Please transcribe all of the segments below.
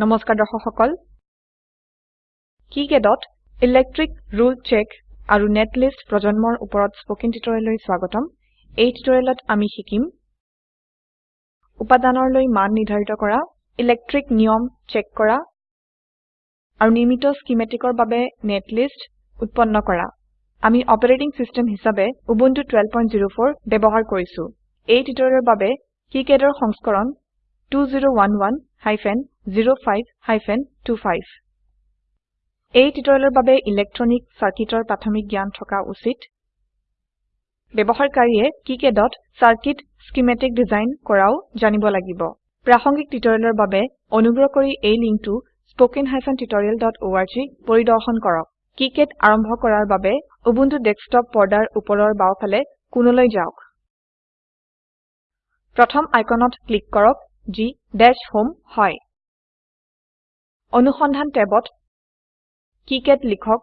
নমস্কাৰ দৰ্শক সকল। কিকেডত ইলেক্ট্ৰিক ৰুল চেক আৰু নেটলিষ্ট প্ৰজন্মৰ ওপৰত স্পকেন টিউটৰিয়েললৈ স্বাগতম। এই টিউটৰিয়েলত আমি শিকিম উপাদানৰলৈ মান নিৰ্ধাৰিত কৰা ইলেক্ট্ৰিক নিয়ম চেক কৰা আৰু নিৰ্মিত স্কিমেটিকৰ বাবে নেটলিষ্ট উৎপন্ন কৰা। আমি অপাৰেটিং সিস্টেম হিসাবে উবুন্টু 1204 ব্যবহাৰ কৰিছো। এই টিউটৰিয়েলৰ বাবে কিকেডৰ সংস্কৰণ 2011 05 25 এই টিউটৰিয়েলৰ বাবে ইলেক্ট্ৰনিক সাৰ্কিটৰ প্ৰাথমিক জ্ঞান থকা উচিত। ব্যবহাৰকাৰীয়ে কিকেডত সাৰ্কিট স্কিমেটিক ডিজাইন কৰাও জানিব লাগিব। প্ৰাসংগিক টিউটৰিয়েলৰ বাবে অনুগ্ৰহ কৰি এই লিংকটো spoken tutorialorg পৰিদৰ্শন কৰক। কিকেড আৰম্ভ কৰাৰ বাবে উবুন্টু ডেস্কটপ পৰ্দাৰ ওপৰৰ বাওফালে কোণলৈ যাওক। প্ৰথম আইকনত ক্লিক কৰক যি ডেশ হোম হয়। অনুসন্ধান টেবত কিকেড লিখক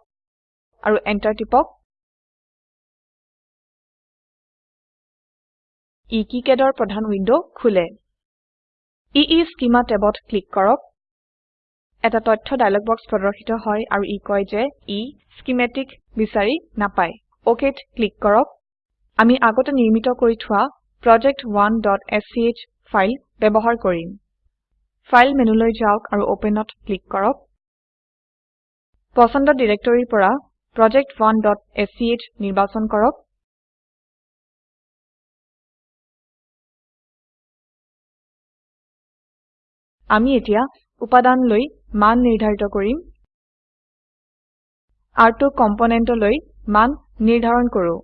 আৰু এন্টাৰ টিপক। ই কিকেডৰ প্ৰধান উইন্ডো খোলে। ইশ্চেমা টেবত ক্লিক কৰক। এটা তথ্য ডায়লগ বক্স প্ৰদৰ্শিত হয় আৰু ই কয় যে ই স্কিমেটিক বিচাৰি নাপায়। OKত ক্লিক কৰক। আমি আগতে নিৰ্মিত কৰি থোৱা project1স্ক ফাইল ব্যবহাৰ কৰিম। ফাইল মেনুলৈ যাওক আৰু Openত ক্লিক কৰক। পছন্দ ডিৰেক্টৰিৰ পৰা project1স্ক নিৰ্বাচন কৰক। আমি এতিয়া উপাদানলৈ মান নিৰ্ধাৰিত কৰিম। R2 কম্পোনেন্টলৈ মান নিৰ্ধাৰণ কৰো।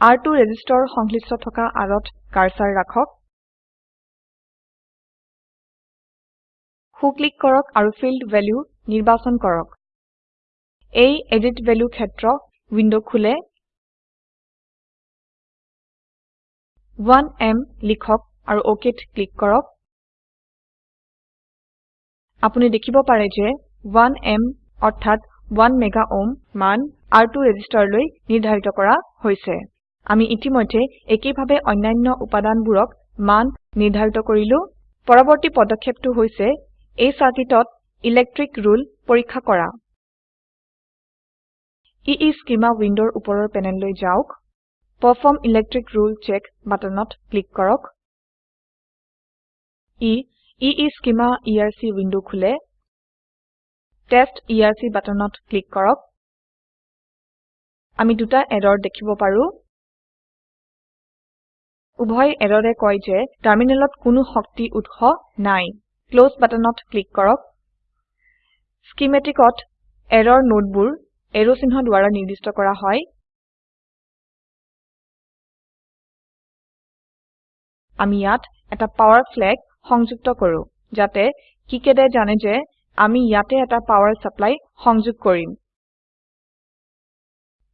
R2 ৰেজিষ্টৰ সংশ্লিষ্ট থকা Rত কাৰ্সাৰ ৰাখক। সো ক্লিক কৰক আৰু ফিল্ড ভেলিউ নিৰ্বাচন কৰক। এই এডিট ভেলিউ ক্ষেত্ৰ উইন্ডো খোলে। 1এম লিখক আৰু OKত ক্লিক কৰক। আপুনি দেখিব পাৰে যে 1এম অৰ্থাৎ 1 মেগা ওহম মান r2 ৰেজিষ্টৰলৈ নিৰ্ধাৰিত কৰা হৈছে। আমি ইতিমধ্যে একেইভাবে অন্যান্য উপাদানবোৰক মান নিৰ্ধাৰিত কৰিলো। পৰবৰ্তী পদক্ষেপটো হৈছে এই সাৰ্কিটত ইলেক্ট্ৰিক ৰুল পৰীক্ষা কৰা। ইশ্চেমা উইন্ডোৰ ওপৰৰ পেনেললৈ যাওক। পাৰফৰ্ম ইলেক্ট্ৰিক ৰুলে চেক বাটনত ক্লিক কৰক। ই ইশ্চেমা ইআৰচি উইন্ডো খোলে। টেষ্ট ইআৰচি বাটনত ক্লিক কৰক। আমি দুটা এৰৰ দেখিব পাৰো। উভয় এৰৰে কয় যে টাৰ্মিনেলত কোনো শক্তি উৎস নাই। ক্লছ বাটনত ক্লিক কৰক। স্কিমেটিকত এৰৰ নোডবোৰ এৰো চিহ্ন দ্বাৰা নিৰ্দিষ্ট কৰা হয়। আমি ইয়াত এটা পাৱাৰ ফ্লেগ সংযুক্ত কৰো যাতে কিকেডে জানে যে আমি ইয়াতে এটা পাৱাৰ সাপ্লাই সংযোগ কৰিম।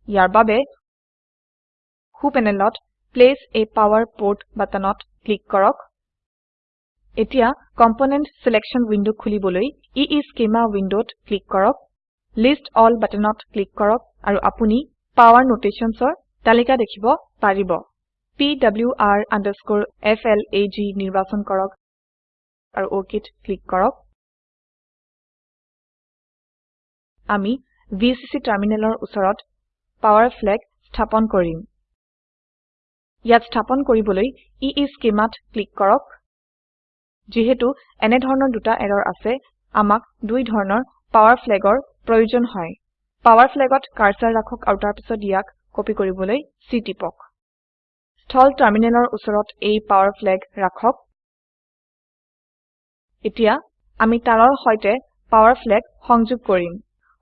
ইয়াৰ বাবে সো পেনেলত প্লেচ a পাৱাৰ পোৰ্ট বাটনত ক্লিক কৰক। এতিয়া কম্পোনেণ্ট ছিলেকশ্যন উইন্ডো খুলিবলৈ ইশ্চেমা উইন্ডোত ক্লিক কৰক লিষ্ট এল বাটনত ক্লিক কৰক আৰু আপুনি পাৱাৰ notationsৰ তালিকা দেখিব পাৰিব। pwr flag নিৰ্বাচন কৰক আৰু OKত ক্লিক কৰক। আমি ভিচিচি টাৰ্মিনেলৰ ওচৰত পাৱাৰ ফ্লেগ স্থাপন কৰিম। ইয়াত স্থাপন কৰিবলৈ ইশ্চেমাত ক্লিক কৰক। যিহেতু এনে ধৰণৰ দুটা এৰৰ আছে আমাক দুই ধৰণৰ পাৱাৰ ফ্লেগৰ প্ৰয়োজন হয়। পাৱাৰ ফ্লেগত কাৰ্সাৰ ৰাখক আৰু তাৰপিছত ইয়াক কপি কৰিবলৈ C টিপক। স্থল টাৰ্মিনেলৰ ওচৰত এই পাৱাৰ ফ্লেগ ৰাখক। এতিয়া আমি তাৰৰ সৈতে পাৱাৰ ফ্লেগ সংযোগ কৰিম।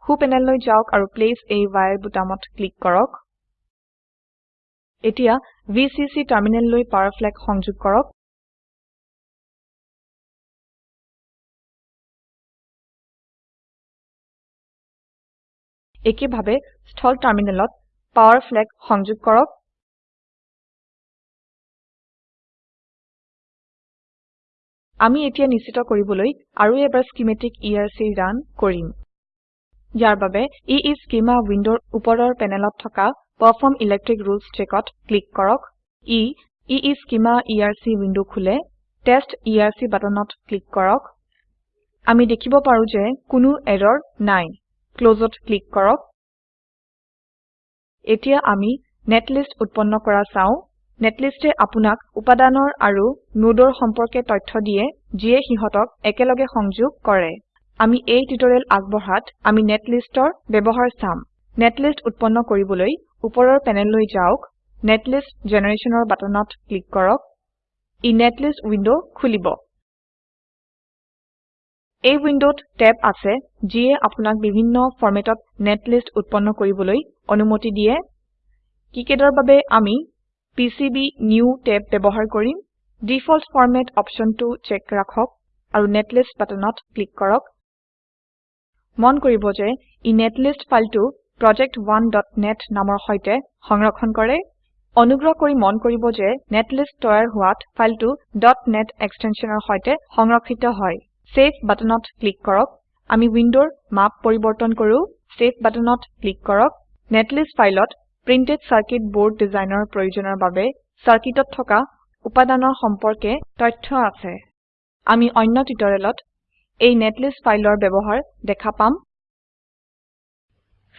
সো পেনেললৈ যাওক আৰু প্লেচ a ৱায়াৰ বুটামত ক্লিক কৰক। এতিয়া ভিচিচি টাৰ্মিনেললৈ পাৱাৰ ফ্লেগ সংযোগ কৰক। একেভাবে স্থল টাৰ্মিনেলত পাৱাৰ ফ্লেগ সংযোগ কৰক। আমি এতিয়া নিশ্চিত কৰিবলৈ আৰু এবাৰ স্কিমেটিক ইআৰচি ৰান কৰিম। ইয়াৰ বাবে ইশ্চেমা উইন্ডোৰ ওপৰৰ পেনেলত থকা পাৰফৰ্ম ইলেক্ট্ৰিক ৰুলেছ checkত ক্লিক কৰক। ই ইশ্চেমা ইআৰচি উইন্ডো খোলে টেষ্ট ইআৰচি বাটনত ক্লিক কৰক। আমি দেখিব পাৰো যে কোনো এৰৰ নাই। ক্লোজত ক্লিক কৰক। এতিয়া আমি নেটলিষ্ট উৎপন্ন কৰা চাও। নেটলিষ্টে আপোনাক উপাদানৰ আৰু নোডৰ সম্পৰ্কে তথ্য দিয়ে যিয়ে সিহতক একেলগে সংযোগ কৰে। আমি এই টিউটৰিয়েল আগবঢ়াত আমি নেটলিষ্টৰ ব্যৱহাৰ চাম। নেটলিষ্ট উৎপন্ন কৰিবলৈ ওপৰৰ পেনেললৈ যাওক। নেটলিষ্ট জেনাৰেশ্যনৰ বাটনত ক্লিক কৰক। ই নেটলিষ্ট উইন্ডো খুলিব। এই উইন্ডোত ট্যাব আছে যিয়ে আপোনাক বিভিন্ন ফৰমেটত নেটলিষ্ট উৎপন্ন কৰিবলৈ অনুমতি দিয়ে। কিকেডৰ বাবে আমি পিচিবিনিউ ট্যাব ব্যৱহাৰ কৰিম। ডিফল্ট ফৰমাত অপশনটো চেক ৰাখক আৰু নেটলিষ্ট বাটনত ক্লিক কৰক। মন কৰিব যে ই নেটলিষ্ট ফাইলটো project1নেট নামৰ সৈতে সংৰক্ষণ কৰে। অনুগ্ৰহ কৰি মন কৰিব যে নেটলিষ্ট তৈয়াৰ হোৱাত ফাইলটো .net এক্সটেনশনৰ সৈতে সংৰক্ষিত হয়। সেভ বাটনত ক্লিক কৰক। আমি উইন্ডোৰ মাপ পৰিবৰ্তন কৰো। সেভ বাটনত ক্লিক কৰক। নেটলিষ্ট ফাইলত প্ৰিন্টেড চাৰ্কিট বোৰ্ড ডিজাইনৰ প্ৰয়োজনৰ বাবে চাৰ্কিটত থকা উপাদানৰ সম্পৰ্কে তথ্য আছে। আমি অন্য টিউটৰিয়েলত এই নেটলিষ্ট ফাইলৰ ব্যৱহাৰ দেখা পাম।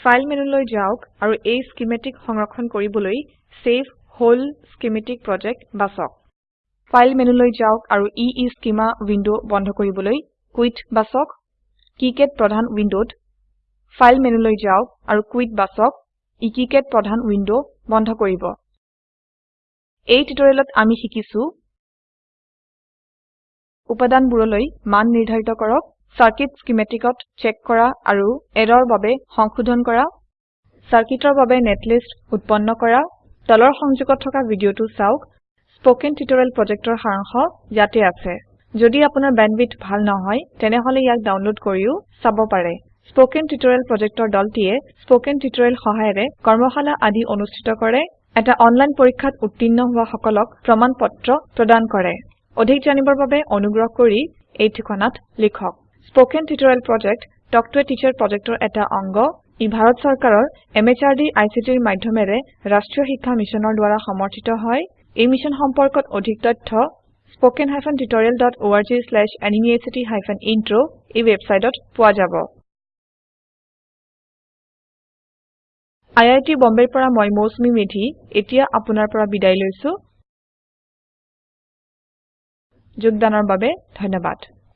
ফাইল মেনুলৈ যাওক আৰু এই স্কিমেটিক সংৰক্ষণ কৰিবলৈ চেভ হোল স্কিমেটিক প্ৰজেক্ট বাছক ফাইল মেনুলৈ যাওক আৰু ইশ্চেমা উইন্ডো বন্ধ কৰিবলৈ কুইট বাছক কিকাড প্ৰধান উইন্ডোত ফাইল মেনুলৈ যাওক আৰু কুইট বাছক কিকাড প্ৰধান উইন্ডো বন্ধ কৰিব। এই টিউটৰিয়েলত আমি শিকিছো উপাদানবোৰলৈ মান নিৰ্ধাৰিত কৰক চাৰ্কিট স্কিমেটিকত চেক কৰা আৰু এৰৰ বাবে সংশোধন কৰা চাৰ্কিটৰ বাবে নেটলিষ্ট উৎপন্ন কৰা তলৰ সংযোগত থকা ভিডিঅটো চাওক স্পোকেন টিউটৰিয়েল প্ৰজেক্টৰ সাৰাংশ ইয়াতে আছে। যদি আপোনাৰ বেণ্ডৱিডথ ভাল নহয় তেনেহলে ইয়াক ডাউনলোড কৰিও চাব পাৰে। স্পোকেন টিউটৰিয়েল প্ৰজেক্টৰ দলটিয়ে স্পোকেন টিউটৰিয়েল সহায়েৰে কৰ্মশালা আদি অনুষ্ঠিত কৰে। এটা অনলাইন পৰীক্ষাত উত্তীৰ্ণ হোৱা সকলক প্ৰমাণ পত্ৰ প্ৰদান কৰে। অধিক জানিবৰ বাবে অনুগ্ৰহ কৰি এই ঠিকনাত লিখক। Spoken tutorial project talk to a teacher প্ৰজেক্টৰ এটা অংগ। ই ভাৰত চৰকাৰৰ MHRD ICTৰ মাধ্যমেৰে ৰাষ্ট্ৰীয় শিক্ষা মিছনৰ দ্বাৰা সমৰ্থিত হয়। এই মিছন সম্পৰ্কত অধিক তথ্য হাইফেন ইন্ট্ৰ এই ৱেবচাইটত পোৱা যাব। আই আই টী বম্বেৰ পৰা মই মৌচুমী মেধি এতিয়া আপোনাৰ পৰা বিদায় লৈছো। যোগদানৰ বাবে ধন্যবাদ।